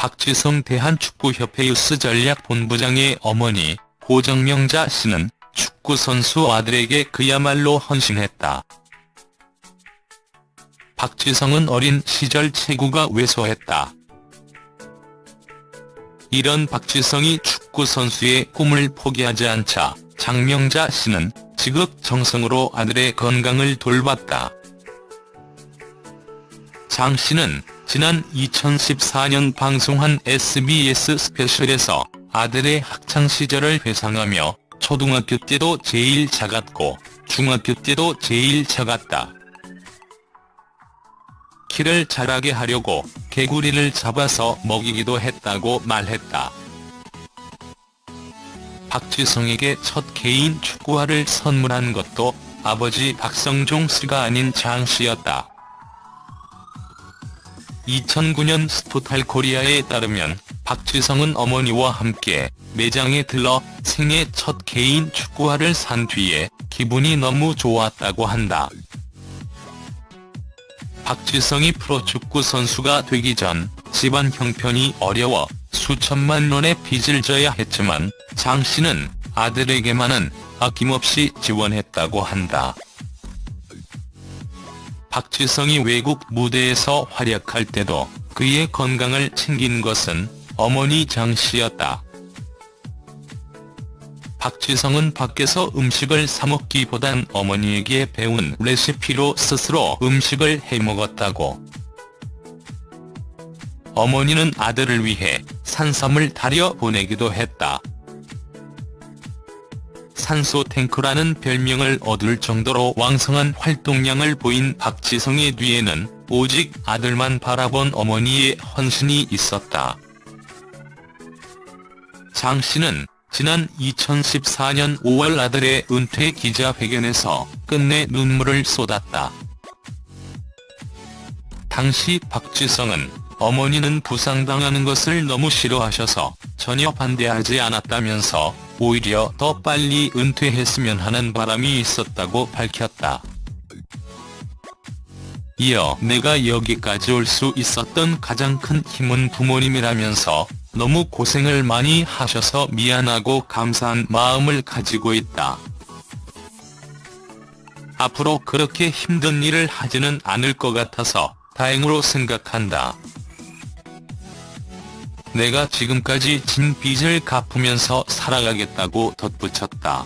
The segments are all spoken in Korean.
박지성 대한축구협회 유스전략본부장의 어머니 고정명자 씨는 축구선수 아들에게 그야말로 헌신했다. 박지성은 어린 시절 체구가 왜소했다. 이런 박지성이 축구선수의 꿈을 포기하지 않자 장명자 씨는 지극정성으로 아들의 건강을 돌봤다. 장 씨는 지난 2014년 방송한 SBS 스페셜에서 아들의 학창시절을 회상하며 초등학교 때도 제일 작았고 중학교 때도 제일 작았다. 키를 자라게 하려고 개구리를 잡아서 먹이기도 했다고 말했다. 박지성에게 첫 개인 축구화를 선물한 것도 아버지 박성종 씨가 아닌 장 씨였다. 2009년 스포탈 코리아에 따르면 박지성은 어머니와 함께 매장에 들러 생애 첫 개인 축구화를 산 뒤에 기분이 너무 좋았다고 한다. 박지성이 프로축구 선수가 되기 전 집안 형편이 어려워 수천만 원의 빚을 져야 했지만 장 씨는 아들에게만은 아낌없이 지원했다고 한다. 박지성이 외국 무대에서 활약할 때도 그의 건강을 챙긴 것은 어머니 장 씨였다. 박지성은 밖에서 음식을 사먹기보단 어머니에게 배운 레시피로 스스로 음식을 해먹었다고. 어머니는 아들을 위해 산삼을 달여 보내기도 했다. 산소 탱크라는 별명을 얻을 정도로 왕성한 활동량을 보인 박지성의 뒤에는 오직 아들만 바라본 어머니의 헌신이 있었다. 장 씨는 지난 2014년 5월 아들의 은퇴 기자회견에서 끝내 눈물을 쏟았다. 당시 박지성은 어머니는 부상당하는 것을 너무 싫어하셔서 전혀 반대하지 않았다면서 오히려 더 빨리 은퇴했으면 하는 바람이 있었다고 밝혔다. 이어 내가 여기까지 올 수 있었던 가장 큰 힘은 부모님이라면서 너무 고생을 많이 하셔서 미안하고 감사한 마음을 가지고 있다. 앞으로 그렇게 힘든 일을 하지는 않을 것 같아서 다행으로 생각한다. 내가 지금까지 진 빚을 갚으면서 살아가겠다고 덧붙였다.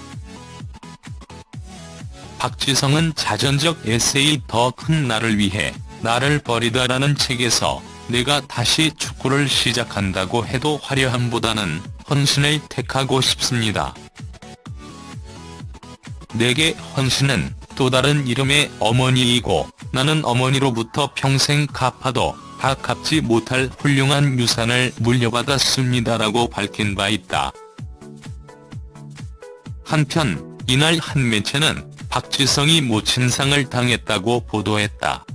박지성은 자전적 에세이 더 큰 나를 위해 나를 버리다라는 책에서 내가 다시 축구를 시작한다고 해도 화려함보다는 헌신을 택하고 싶습니다. 내게 헌신은 또 다른 이름의 어머니이고 나는 어머니로부터 평생 갚아도 다 갚지 못할 훌륭한 유산을 물려받았습니다라고 밝힌 바 있다. 한편 이날 한 매체는 박지성이 모친상을 당했다고 보도했다.